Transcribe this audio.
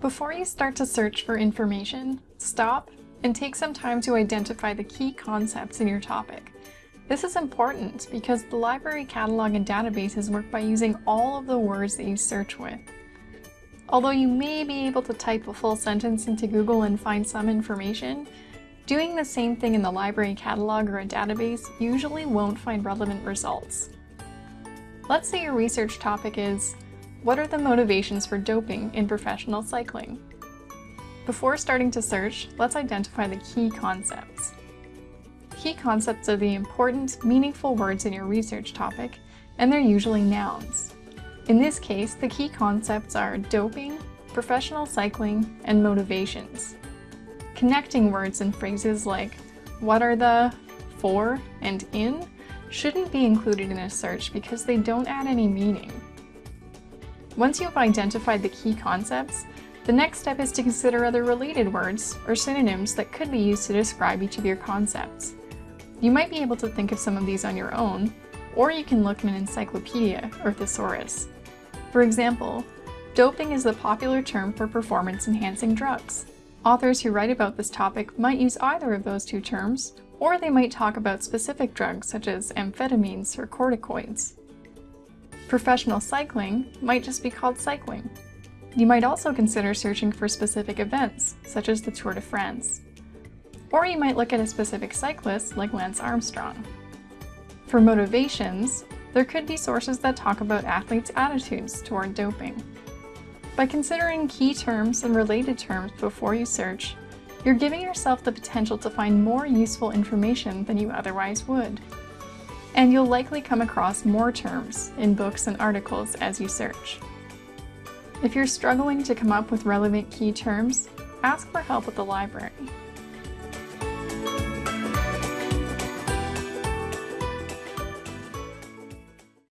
Before you start to search for information, stop and take some time to identify the key concepts in your topic. This is important because the library catalog and databases work by using all of the words that you search with. Although you may be able to type a full sentence into Google and find some information, doing the same thing in the library catalog or a database usually won't find relevant results. Let's say your research topic is what are the motivations for doping in professional cycling? Before starting to search, let's identify the key concepts. Key concepts are the important, meaningful words in your research topic, and they're usually nouns. In this case, the key concepts are doping, professional cycling, and motivations. Connecting words and phrases like what are the, for, and in shouldn't be included in a search because they don't add any meaning. Once you've identified the key concepts, the next step is to consider other related words or synonyms that could be used to describe each of your concepts. You might be able to think of some of these on your own, or you can look in an encyclopedia or thesaurus. For example, doping is the popular term for performance-enhancing drugs. Authors who write about this topic might use either of those two terms, or they might talk about specific drugs such as amphetamines or corticoids. Professional cycling might just be called cycling. You might also consider searching for specific events, such as the Tour de France. Or you might look at a specific cyclist, like Lance Armstrong. For motivations, there could be sources that talk about athletes' attitudes toward doping. By considering key terms and related terms before you search, you're giving yourself the potential to find more useful information than you otherwise would and you'll likely come across more terms in books and articles as you search. If you're struggling to come up with relevant key terms, ask for help at the library.